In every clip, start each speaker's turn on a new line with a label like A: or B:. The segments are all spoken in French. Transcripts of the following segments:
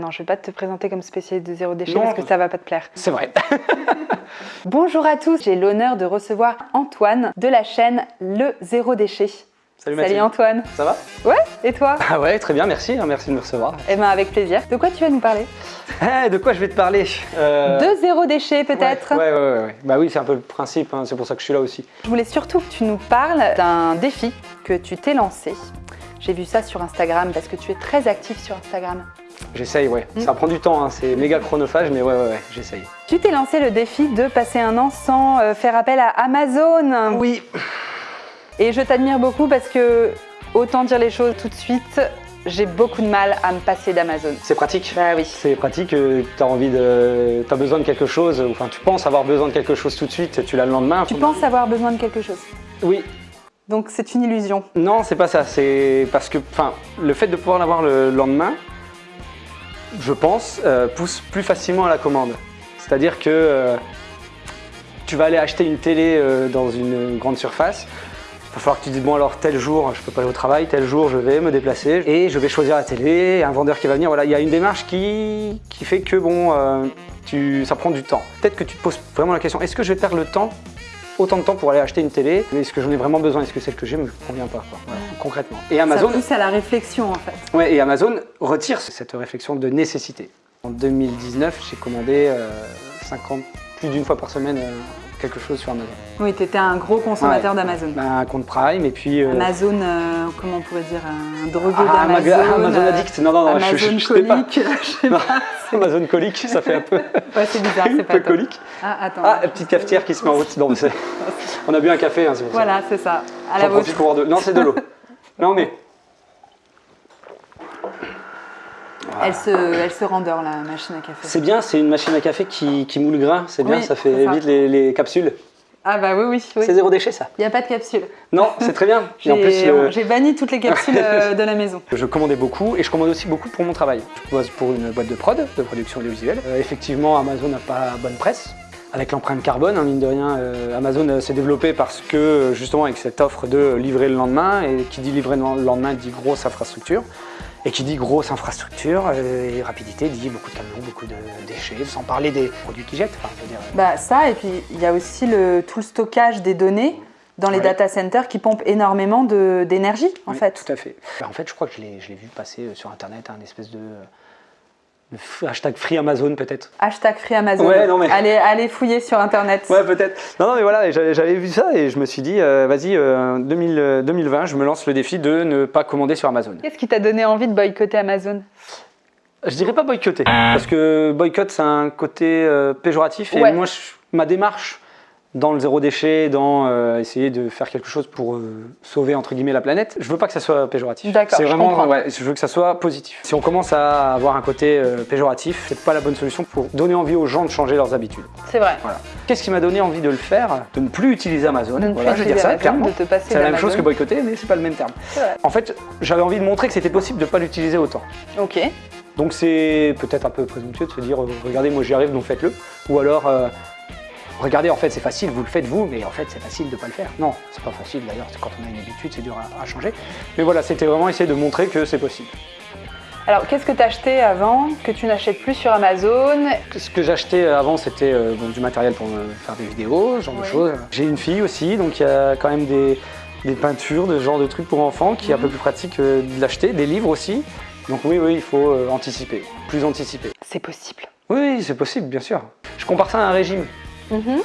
A: Non, je vais pas te présenter comme spécialiste de zéro déchet
B: Non.
A: parce que ça va pas te plaire.
B: C'est vrai.
A: Bonjour à tous, j'ai l'honneur de recevoir Antoine de la chaîne Le Zéro Déchet.
B: Salut
A: Salut. Antoine.
B: Ça va?
A: Ouais, et toi?
B: Ah ouais, très bien, merci. hein, Merci de me recevoir.
A: Eh ben avec plaisir. De quoi tu vas nous parler?
B: Eh, de quoi je vais te parler? Euh,
A: De zéro déchet peut-être?
B: Ouais, ouais, ouais, ouais. Bah oui, c'est un peu le principe, hein, c'est pour ça que je suis là aussi.
A: Je voulais surtout que tu nous parles d'un défi que tu t'es lancé. J'ai vu ça sur Instagram parce que tu es très actif sur Instagram.
B: J'essaye, ouais.
A: Mm.
B: Ça prend du temps, hein, c'est méga chronophage, mais ouais, ouais, ouais, j'essaye.
A: Tu t'es lancé le défi de passer un an sans euh, faire appel à Amazon.
B: Oui.
A: Et je t'admire beaucoup parce que, autant dire les choses tout de suite, j'ai beaucoup de mal à me passer d'Amazon.
B: C'est pratique.
A: Bah oui.
B: C'est pratique, tu as envie de... T'as besoin de quelque chose, enfin tu penses avoir besoin de quelque chose tout de suite, tu l'as le lendemain.
A: Tu penses avoir besoin de quelque chose.
B: Oui.
A: Donc c'est une illusion.
B: Non, c'est pas ça, c'est parce que, enfin, le fait de pouvoir l'avoir le lendemain, je pense, euh, pousse plus facilement à la commande. C'est-à-dire que euh, tu vas aller acheter une télé euh, dans une grande surface, il va falloir que tu dises bon alors tel jour je peux pas aller au travail, tel jour je vais me déplacer et je vais choisir la télé, un vendeur qui va venir, voilà, il y a une démarche qui, fait que bon, tu, ça prend du temps. Peut-être que tu te poses vraiment la question, est-ce que je vais perdre le temps autant de temps pour aller acheter une télé, est-ce que j'en ai vraiment besoin, est-ce que celle que j'ai me convient pas, quoi? Voilà, concrètement. Et Amazon,
A: Ça pousse à la réflexion en fait.
B: Ouais, et Amazon retire cette réflexion de nécessité. En 2019, j'ai commandé euh, 50, plus d'une fois par semaine euh, quelque chose sur Amazon.
A: Oui, tu étais un gros consommateur
B: Ouais.
A: d'Amazon.
B: Ben, un compte Prime et puis... euh,
A: Amazon, euh, comment on pourrait dire, un drogué
B: ah,
A: d'Amazon.
B: Amazon
A: euh,
B: Addict, non, non, non, je,
A: Amazon
B: je, je
A: colique, je sais
B: Non.
A: pas.
B: Amazon colique, ça fait un peu,
A: Ouais, c'est bizarre,
B: un
A: c'est pas
B: peu colique.
A: Ah, attends.
B: Ah, la petite cafetière qui se met en route. Non, mais c'est- on a bu un café, hein, c'est pour ça.
A: Voilà, c'est ça. À la vôtre.
B: pour boire de... Non, c'est de l'eau. Non, mais...
A: Elle se, elle se rendort, la machine à café.
B: C'est bien, c'est une machine à café qui, qui moule le grain, c'est bien,
A: Oui,
B: ça fait
A: ça.
B: vite les, les capsules.
A: Ah bah oui, oui, oui.
B: C'est zéro déchet, ça.
A: Il n'y a pas de capsule.
B: Non, c'est très bien.
A: J'ai
B: le-
A: banni toutes les capsules euh, de la maison.
B: Je commandais beaucoup et je commande aussi beaucoup pour mon travail. Je bosse pour une boîte de prod, de production audiovisuelle. Euh, effectivement, Amazon n'a pas bonne presse. Avec l'empreinte carbone, hein, mine de rien, euh, Amazon euh, s'est développé parce que justement avec cette offre de livrer le lendemain, et qui dit livrer le lendemain dit grosse infrastructure. Et qui dit grosse infrastructure euh, et rapidité dit beaucoup de camions, beaucoup de déchets, sans parler des produits qui jettent. Enfin, je veux dire, euh,
A: Bah ça, et puis il y a aussi le, tout le stockage des données dans les
B: Ouais.
A: data centers qui pompent énormément d'énergie, en
B: oui,
A: fait.
B: Tout à fait. Bah, en fait, je crois que je l'ai vu passer euh, sur Internet, un espèce de, hashtag Free Amazon peut-être.
A: Hashtag Free Amazon.
B: Ouais, non, mais-
A: allez, allez fouiller sur Internet.
B: Ouais, peut-être. Non, non, mais voilà, j'avais vu ça et je me suis dit, euh, vas-y, euh, 2000, euh, 2020, je me lance le défi de ne pas commander sur Amazon.
A: Qu'est-ce qui t'a donné envie de boycotter Amazon?
B: Je dirais pas boycotter, parce que boycott, c'est un côté euh, péjoratif et
A: Ouais.
B: moi, je- ma démarche dans le zéro déchet, dans euh, essayer de faire quelque chose pour euh, sauver entre guillemets la planète, je veux pas que ça soit péjoratif.
A: D'accord,
B: C'est
A: je
B: vraiment,
A: comprends.
B: ouais, je veux que ça soit positif. Si on commence à avoir un côté euh, péjoratif, c'est pas la bonne solution pour donner envie aux gens de changer leurs habitudes.
A: C'est vrai.
B: Voilà. Qu'est-ce qui m'a donné envie de le faire? De ne plus utiliser Amazon.
A: De ne plus
B: Voilà, je vais dire ça
A: Amazon,
B: clairement.
A: de te passer
B: C'est la même chose que boycotter, mais c'est pas le même terme.
A: Vrai.
B: En fait, j'avais envie de montrer que c'était possible de ne pas l'utiliser autant.
A: Ok.
B: Donc c'est peut-être un peu présomptueux de se dire, euh, regardez, moi j'y arrive, donc faites-le. Ou alors, regardez, en fait c'est facile, vous le faites vous, mais en fait c'est facile de ne pas le faire. Non, c'est pas facile d'ailleurs, quand on a une habitude, c'est dur à, à changer. Mais voilà, c'était vraiment essayer de montrer que c'est possible.
A: Alors, qu'est-ce que t'as acheté avant que tu n'achètes plus sur Amazon?
B: Ce que j'achetais avant, c'était euh, bon, du matériel pour me faire des vidéos, ce genre de choses. J'ai une fille aussi, donc il y a quand même des, des peintures, de ce genre de trucs pour enfants, qui est un peu plus pratique euh, de l'acheter, des livres aussi. Donc oui, oui, il faut euh, anticiper, plus anticiper.
A: C'est possible.
B: Oui, c'est possible, bien sûr. Je compare ça à un régime.
A: Mhm.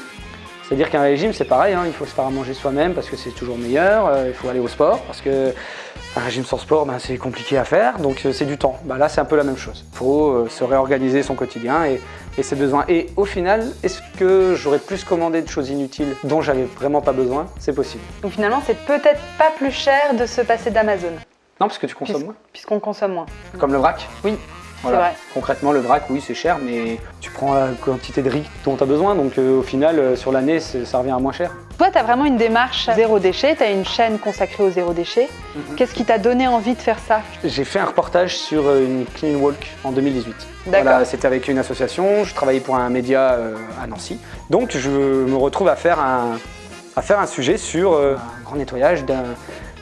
B: C'est-à-dire qu'un régime, c'est pareil, hein, il faut se faire à manger soi-même parce que c'est toujours meilleur, euh, il faut aller au sport parce que un régime sans sport, ben, c'est compliqué à faire, donc euh, c'est du temps. Ben, là, c'est un peu la même chose. Il faut euh, se réorganiser son quotidien et, et ses besoins. Et au final, est-ce que j'aurais plus commandé de choses inutiles dont j'avais vraiment pas besoin? C'est possible.
A: Donc finalement, c'est peut-être pas plus cher de se passer d'Amazon,
B: Non, parce que tu consommes moins.
A: puisqu'on consomme moins.
B: Comme le vrac
A: Oui,
B: Voilà.
A: vrai.
B: Concrètement, le vrac, oui, c'est cher, mais tu prends la quantité de riz dont tu as besoin, donc euh, au final, euh, sur l'année, ça revient à moins cher.
A: Toi, tu as vraiment une démarche zéro déchet, tu as une chaîne consacrée au zéro déchet.
B: Mhm.
A: Qu'est-ce qui t'a donné envie de faire ça?
B: J'ai fait un reportage sur euh, une clean walk en 2018.
A: D'accord.
B: Voilà, c'était avec une association, je travaillais pour un média euh, à Nancy. Donc je me retrouve à faire un, à faire un sujet sur un grand nettoyage d'un-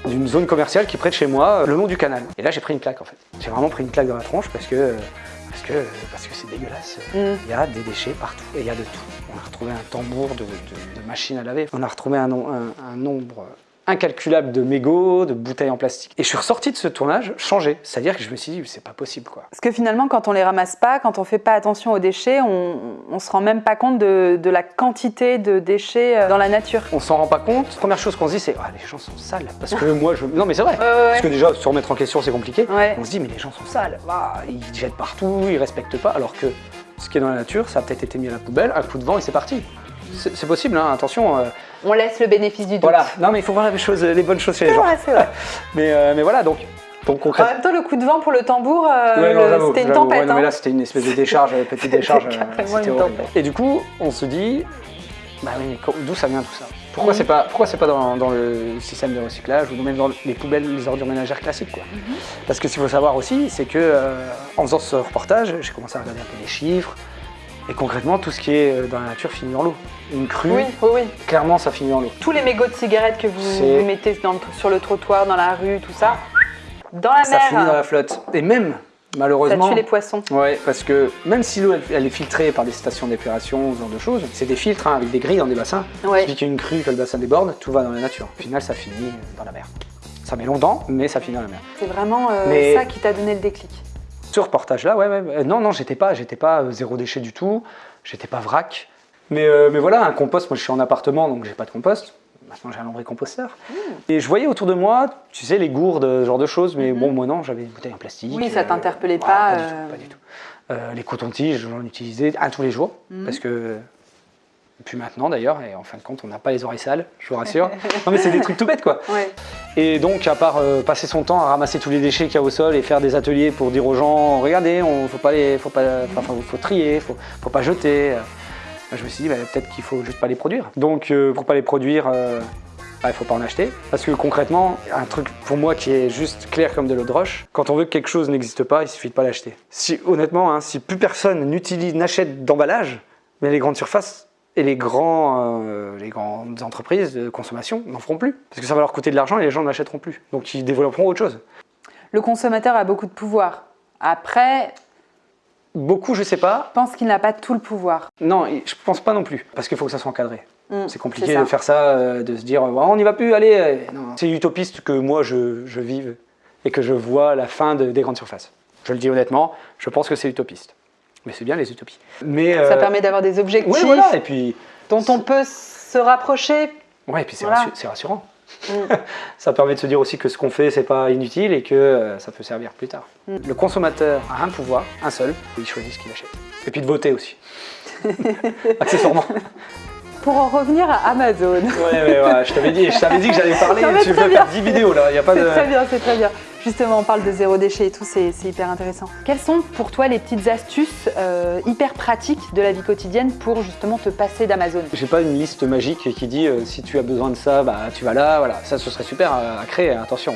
B: d'une zone commerciale qui est près de chez moi, euh, le long du canal. Et là j'ai pris une claque en fait. J'ai vraiment pris une claque dans la tronche parce que euh, parce que parce que c'est dégueulasse.
A: Mm.
B: Il y a des déchets partout et il y a de tout. On a retrouvé un tambour de, de, de machines à laver. On a retrouvé un- un nombre incalculable de mégots, de bouteilles en plastique. Et je suis ressorti de ce tournage changé. C'est-à-dire que je me suis dit, c'est pas possible quoi.
A: Parce que finalement, quand on les ramasse pas, quand on fait pas attention aux déchets, on, on se rend même pas compte de, de la quantité de déchets euh, dans la nature.
B: On s'en rend pas compte. Première chose qu'on se dit, c'est ah, les gens sont sales. Parce que moi, je. Non, mais c'est vrai.
A: Ouais, ouais,
B: Parce que déjà, se remettre en question, c'est compliqué.
A: Ouais.
B: On se dit, mais les gens sont sales. Ils jettent partout, ils respectent pas. Alors que ce qui est dans la nature, ça a peut-être été mis à la poubelle, un coup de vent et c'est parti. C'est possible, hein, attention. euh,
A: On laisse le bénéfice du doute.
B: voilà. Non, mais il faut voir les, choses, les bonnes choses chez les gens.
A: vrai, c'est vrai.
B: Mais, euh, mais voilà, donc, donc
A: En même temps, le coup de vent pour le tambour, euh,
B: Ouais,
A: c'était une tempête.
B: Ouais, non, mais
A: hein.
B: là, c'était une espèce de décharge, petite décharge. c'était. Et du coup, on se dit, bah oui, mais d'où ça vient tout ça? Pourquoi c'est pas, pourquoi c'est pas dans, dans le système de recyclage ou même dans les poubelles, les ordures ménagères classiques quoi?
A: Mhm.
B: Parce que ce qu'il faut savoir aussi, c'est que euh, en faisant ce reportage, j'ai commencé à regarder un peu les chiffres. Et concrètement, tout ce qui est euh, dans la nature finit dans l'eau. Une crue,
A: Oui, oui, oui.
B: clairement, ça finit dans l'eau.
A: Tous les mégots de cigarettes que vous, mettez dans le- sur le trottoir, dans la rue, tout ça, dans la
B: Ça finit dans
A: mer,
B: la flotte. Et même,
A: ça
B: malheureusement,
A: tue les poissons.
B: Ouais, parce que même si l'eau elle, elle est filtrée par des stations d'épuration, ce genre de choses, c'est des filtres hein, avec des grilles dans des bassins.
A: Ouais.
B: Suffit qu'il y ait une crue, que le bassin déborde, tout va dans la nature. Au final, ça finit dans la mer. Ça met longtemps, mais ça finit dans la mer.
A: C'est vraiment euh,
B: Mais-
A: ça qui t'a donné le déclic.
B: Ce reportage-là, ouais, ouais, ouais. non, non, j'étais pas, j'étais pas euh, zéro déchet du tout, j'étais pas vrac. Mais, euh, mais voilà, un compost, moi je suis en appartement, donc j'ai pas de compost. Maintenant j'ai un lombricomposteur.
A: Mmh.
B: Et je voyais autour de moi, tu sais, les gourdes, ce genre de choses, mais bon, moi non, j'avais une bouteille en plastique.
A: Oui, ça
B: euh,
A: t'interpellait pas,
B: Pas, du
A: euh.
B: tout, pas du tout. Euh, les cotons-tiges, j'en utilisais un tous les jours,
A: Mhm.
B: parce que. Puis maintenant d'ailleurs, et en fin de compte, on n'a pas les oreilles sales, je vous rassure. non mais c'est des trucs tout bêtes quoi.
A: Ouais.
B: Et donc, à part euh, passer son temps à ramasser tous les déchets qu'il y a au sol et faire des ateliers pour dire aux gens, regardez, on faut pas les, faut pas, enfin, faut, faut trier, faut, faut pas jeter. euh, je me suis dit, bah, peut-être qu'il faut juste pas les produire. Donc, euh, pour pas les produire, euh, bah, il faut pas en acheter. Parce que concrètement, un truc pour moi qui est juste clair comme de l'eau de roche, quand on veut que quelque chose n'existe pas, il suffit de pas l'acheter. Si, honnêtement, hein, si plus personne n'utilise, n'achète d'emballage, mais les grandes surfaces et les, grands, euh, les grandes entreprises de consommation n'en feront plus. Parce que ça va leur coûter de l'argent et les gens n'achèteront plus. Donc ils développeront autre chose.
A: Le consommateur a beaucoup de pouvoir. Après,
B: Beaucoup, je sais pas.
A: je pense qu'il n'a pas tout le pouvoir.
B: Non, je pense pas non plus. Parce qu'il faut que ça soit encadré.
A: Mm,
B: C'est compliqué de faire ça, euh, de se dire Oh, on n'y va plus, allez. euh. C'est utopiste que moi je, je vive et que je vois la fin de- des grandes surfaces. Je le dis honnêtement, je pense que c'est utopiste. Mais c'est bien les utopies. Mais,
A: Ça
B: euh,
A: permet d'avoir des objectifs
B: ouais, voilà. Et puis,
A: dont on peut se rapprocher.
B: ouais, et puis c'est
A: Voilà.
B: c'est rassurant.
A: Mm.
B: ça permet de se dire aussi que ce qu'on fait, c'est pas inutile et que euh, ça peut servir plus tard.
A: Mm.
B: Le consommateur a un pouvoir, un seul, il choisit ce qu'il achète. Et puis de voter aussi. Accessoirement.
A: Pour en revenir à Amazon.
B: Ouais, ouais, ouais, je t'avais dit, je t'avais dit que j'allais parler,
A: Non, mais
B: tu veux faire 10 vidéos là, il n'y a pas
A: C'est
B: de...
A: très bien, c'est très bien. Justement, on parle de zéro déchet et tout, c'est hyper intéressant. Quelles sont pour toi les petites astuces euh, hyper pratiques de la vie quotidienne pour justement te passer d'Amazon?
B: J'ai pas une liste magique qui dit euh, si tu as besoin de ça, bah tu vas là, voilà. Ça, ce serait super à, à créer, attention.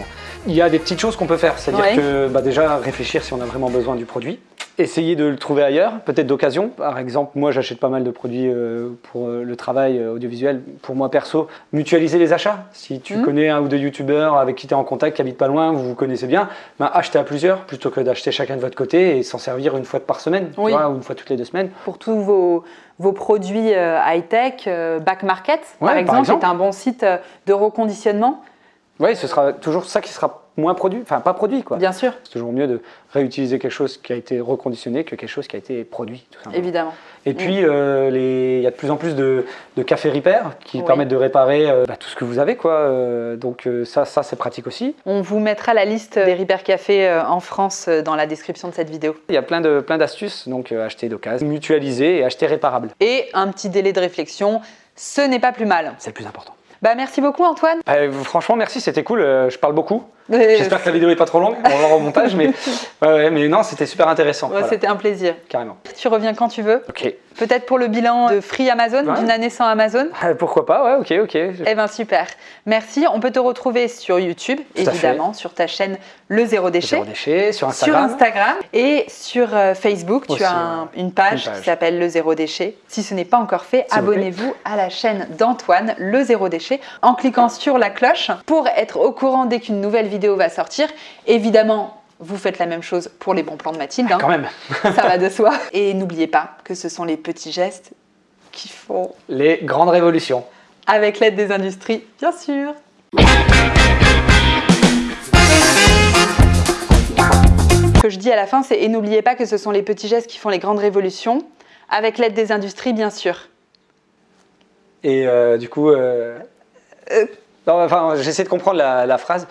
B: Il y a des petites choses qu'on peut faire, c'est-à-dire
A: Ouais.
B: que bah, déjà réfléchir si on a vraiment besoin du produit. Essayer de le trouver ailleurs, peut-être d'occasion. Par exemple, moi j'achète pas mal de produits euh, pour euh, le travail euh, audiovisuel. Pour moi perso, mutualiser les achats. Si tu
A: Mhm.
B: connais un ou deux youtubeurs avec qui tu es en contact, qui habitent pas loin, vous vous connaissez bien, ben, achetez à plusieurs plutôt que d'acheter chacun de votre côté et s'en servir une fois par semaine tu
A: Oui.
B: vois, ou une fois toutes les deux semaines.
A: Pour tous vos, vos produits high-tech, Back Market,
B: Ouais,
A: par,
B: par
A: exemple,
B: exemple.
A: est un bon site de reconditionnement,
B: Oui, ce sera toujours ça qui sera moins produit, enfin pas produit quoi.
A: bien sûr,
B: C'est toujours mieux de réutiliser quelque chose qui a été reconditionné que quelque chose qui a été produit. Tout simplement.
A: évidemment.
B: Et puis, euh, il y a de plus en plus de, de cafés repair qui
A: Oui.
B: permettent de réparer euh, bah, tout ce que vous avez. Quoi. Euh, donc ça, ça c'est pratique aussi.
A: On vous mettra la liste des Repair Café euh, en France dans la description de cette vidéo.
B: Il y a plein de plein d'astuces, donc acheter d'occasion, mutualiser et acheter réparable.
A: Et un petit délai de réflexion, ce n'est pas plus mal.
B: C'est le plus important.
A: Bah, merci beaucoup Antoine.
B: Bah, franchement, merci, c'était cool. je parle beaucoup. J'espère que la vidéo est pas trop longue. On va au montage, mais, ouais, mais non, c'était super intéressant.
A: ouais,
B: voilà,
A: C'était un plaisir.
B: carrément.
A: Tu reviens quand tu veux.
B: Ok.
A: Peut-être pour le bilan de Free Amazon,
B: Ouais.
A: d'une année sans Amazon.
B: Ah, Pourquoi pas Ouais, ok, ok.
A: Eh ben super. Merci. On peut te retrouver sur YouTube,
B: Tout
A: évidemment, sur ta chaîne Le Zéro Déchet.
B: Zéro déchet sur
A: Sur
B: Instagram.
A: Instagram et sur euh, Facebook, tu as un- une, page
B: Une page.
A: qui s'appelle Le Zéro Déchet. Si ce n'est pas encore fait, abonnez-vous à la chaîne d'Antoine, Le Zéro Déchet, en cliquant sur la cloche pour être au courant dès qu'une nouvelle vidéo va sortir. Évidemment, Vous faites la même chose pour les bons plans de Mathilde, hein.
B: Quand même.
A: ça va de soi. Et n'oubliez pas que ce sont les petits gestes qui font
B: Les grandes révolutions.
A: avec l'aide des industries, bien sûr. Ce que je dis à la fin, c'est et n'oubliez pas que ce sont les petits gestes qui font les grandes révolutions, avec l'aide des industries, bien sûr.
B: Et euh, du coup, euh,
A: Euh.
B: non, enfin, j'essaie de comprendre la, la phrase.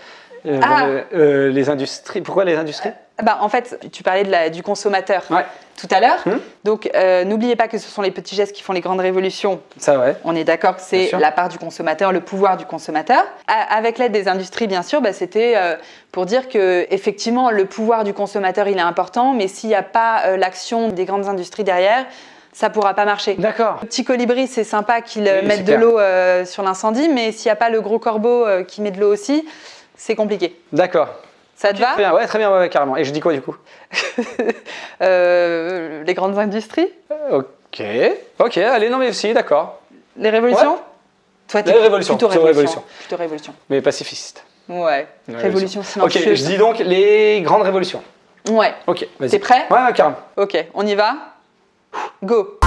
B: Euh,
A: Ah.
B: euh, euh, les industries. Pourquoi les industries?
A: Bah, en fait, tu parlais de la- du consommateur
B: Ouais.
A: tout à l'heure.
B: Hmm.
A: Donc, euh, n'oubliez pas que ce sont les petits gestes qui font les grandes révolutions.
B: Ça, ouais.
A: On est d'accord que c'est la part du consommateur, le pouvoir du consommateur. A- avec l'aide des industries, bien sûr, bah, c'était euh, pour dire que effectivement le pouvoir du consommateur il est important, mais s'il n'y a pas euh, l'action des grandes industries derrière, ça pourra pas marcher.
B: D'accord.
A: Le petit colibri, c'est sympa qu'il euh,
B: Oui,
A: mette de l'eau euh, sur l'incendie, mais s'il n'y a pas le gros corbeau euh, qui met de l'eau aussi, c'est compliqué.
B: D'accord.
A: Ça te va
B: Très bien, ouais, très bien, ouais, ouais, carrément. Et je dis quoi du coup
A: Euh, Les grandes industries
B: Ok. Ok, allez, non mais si, d'accord.
A: Les révolutions Toi, t'es
B: Les révolutions, plutôt
A: révolution.
B: révolution.
A: Plutôt révolution.
B: Mais pacifiste.
A: Ouais. Révolution
B: Ok,
A: silencieuse.
B: je dis donc les grandes révolutions.
A: Ouais.
B: Ok, vas-y.
A: T'es prêt
B: Ouais, ouais, carrément.
A: Ok, on y va Go